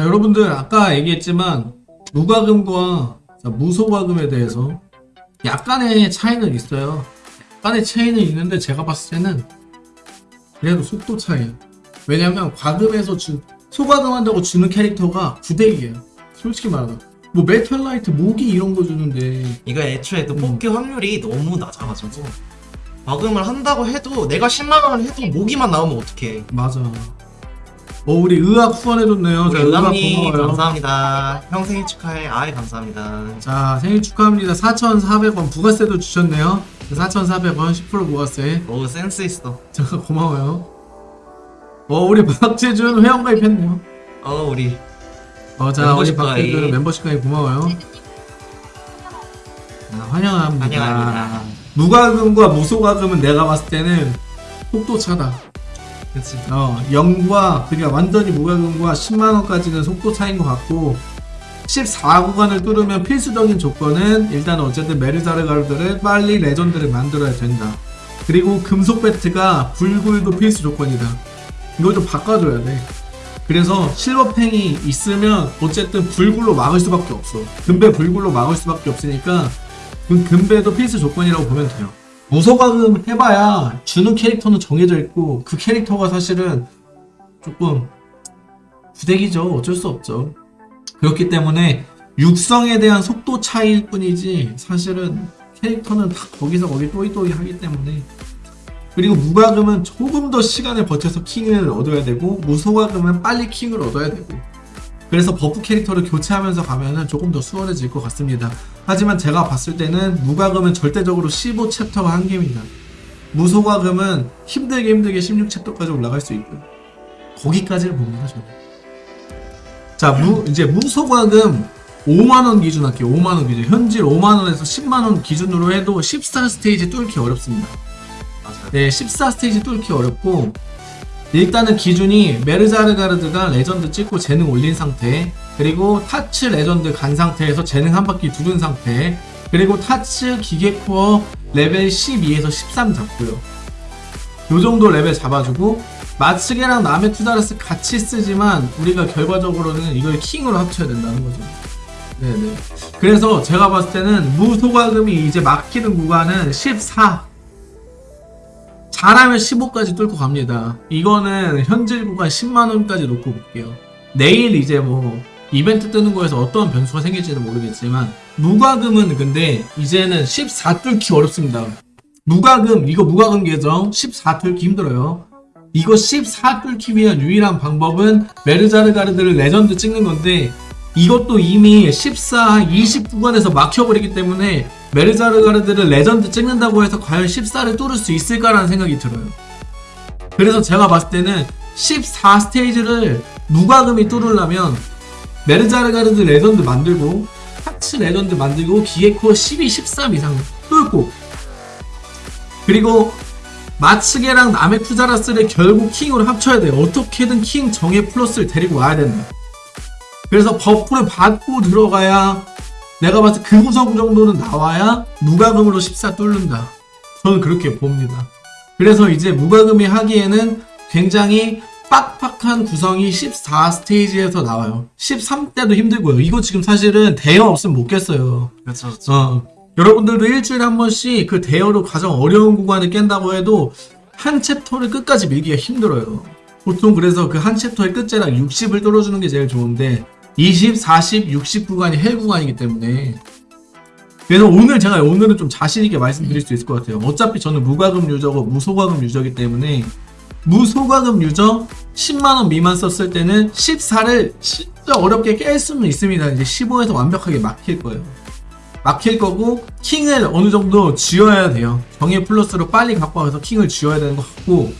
자 여러분들 아까 얘기했지만 무과금과 자, 무소과금에 대해서 약간의 차이는 있어요. 약간의 차이는 있는데 제가 봤을 때는 그래도 속도 차이에요. 왜냐면 과금에서 주, 소과금 한다고 주는 캐릭터가 구데기예요. 솔직히 말하면. 뭐 메탈라이트 모기 이런 거 주는데. 이거 애초에 또 음. 뽑기 확률이 너무 낮아가지고 과금을 한다고 해도 내가 10만원을 해도 모기만 나오면 어떡해. 맞아 어 우리 의학 후원해줬네요. 자, 의학 고마워요. 감사합니다. 형 생일 축하해. 아이 감사합니다. 자 생일 축하합니다. 4,400원 부가세도 주셨네요. 4,400원 10% 부가세. 오 센스 있어. 잠깐 고마워요. 어 우리 박재준 회원 가입했네요. 어 우리 어자 우리 박재준. 멤버십 가입 고마워요. 아, 환영합니다. 환영합니다. 무과금과 무소과금은 내가 봤을 때는 속도 차다 그치. 어 0과 그러니까 완전히 무과금과 10만원까지는 속도 차인 것 같고 14구간을 뚫으면 필수적인 조건은 일단 어쨌든 메르자르가르드를 빨리 레전드를 만들어야 된다. 그리고 금속 배트가 불굴도 필수 조건이다. 좀 바꿔줘야 돼. 그래서 실버팽이 있으면 어쨌든 불굴로 막을 수밖에 없어. 금배 불굴로 막을 수밖에 없으니까 그 금배도 필수 조건이라고 보면 돼요 무소과금 해봐야 주는 캐릭터는 정해져 있고 그 캐릭터가 사실은 조금 부대기죠. 어쩔 수 없죠. 그렇기 때문에 육성에 대한 속도 차이일 뿐이지 사실은 캐릭터는 다 거기서 거기 또이또이 하기 때문에. 그리고 무과금은 조금 더 시간을 버텨서 킹을 얻어야 되고 무소과금은 빨리 킹을 얻어야 되고 그래서 버프 캐릭터를 교체하면서 가면은 조금 더 수월해질 것 같습니다. 하지만 제가 봤을 때는 무과금은 절대적으로 15챕터가 한계입니다. 무소과금은 힘들게 힘들게 16챕터까지 올라갈 수 있고요 거기까지를 봅니다 저는. 자 무, 이제 무소과금 5만원 기준 할게요 5만원 기준. 현질 5만원에서 10만원 기준으로 해도 14스테이지 뚫기 어렵습니다. 맞아요. 네, 14스테이지 뚫기 어렵고 일단은 기준이 메르자르가르드가 레전드 찍고 재능 올린 상태 그리고 타츠 레전드 간 상태에서 재능 한 바퀴 두른 상태 그리고 타츠 기계코어 레벨 12에서 13 잡고요. 요 정도 레벨 잡아주고 마츠게랑 남의 투다르스 같이 쓰지만 우리가 결과적으로는 이걸 킹으로 합쳐야 된다는 거죠. 네네. 그래서 제가 봤을 때는 무소과금이 이제 막히는 구간은 14 잘하면 15까지 뚫고 갑니다. 이거는 현질 구간 10만원까지 놓고 볼게요. 내일 이제 뭐 이벤트 뜨는 거에서 어떤 변수가 생길지는 모르겠지만 무과금은 근데 이제는 14 뚫기 어렵습니다. 무과금 이거 무과금 계정 14 뚫기 힘들어요. 이거 14 뚫기 위한 유일한 방법은 메르자르가르드를 레전드 찍는 건데 이것도 이미 14, 20 구간에서 막혀버리기 때문에 메르자르가르드를 레전드 찍는다고 해서 과연 14를 뚫을 수 있을까라는 생각이 들어요. 그래서 제가 봤을 때는 14 스테이지를 무과금이 뚫으려면 메르자르가르드 레전드 만들고 타츠 레전드 만들고 기에코 12, 13 이상 뚫고 그리고 마츠게랑 남의 투자라스를 결국 킹으로 합쳐야 돼요. 어떻게든 킹 정의 플러스를 데리고 와야 된다. 그래서 버프를 받고 들어가야 내가 봤을 때 그 구성 정도는 나와야 무과금으로 14 뚫는다. 저는 그렇게 봅니다. 그래서 이제 무과금이 하기에는 굉장히 빡빡한 구성이 14 스테이지에서 나와요. 13 때도 힘들고요. 이거 지금 사실은 대여 없으면 못 깼어요. 그렇죠 그렇죠 어, 여러분들도 일주일에 한 번씩 그 대여로 가장 어려운 구간을 깬다고 해도 한 챕터를 끝까지 밀기가 힘들어요. 보통 그래서 그 한 챕터의 끝자락 60을 뚫어주는 게 제일 좋은데 20, 40, 60 구간이 hell 구간이기 때문에 그래서 오늘 제가 오늘은 좀 자신있게 말씀드릴 수 있을 것 같아요. 어차피 저는 무과금 유저고 무소과금 유저이기 때문에 무소과금 유저 10만원 미만 썼을 때는 14를 진짜 어렵게 깰 수는 있습니다. 이제 15에서 완벽하게 막힐 거예요. 막힐 거고 킹을 어느 정도 쥐어야 돼요. 정의 플러스로 빨리 갖고 와서 킹을 쥐어야 되는 것 같고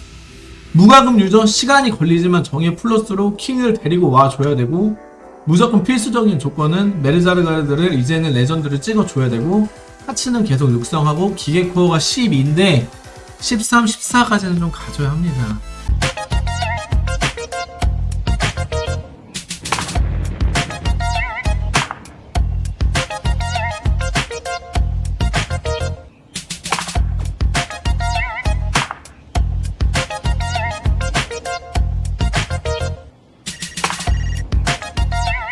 무과금 유저 시간이 걸리지만 정의 플러스로 킹을 데리고 와 줘야 되고 무조건 필수적인 조건은 메르자르가르드를 이제는 레전드를 찍어줘야 되고 하츠는 계속 육성하고 기계코어가 12인데 13, 14까지는 좀 가져야 합니다.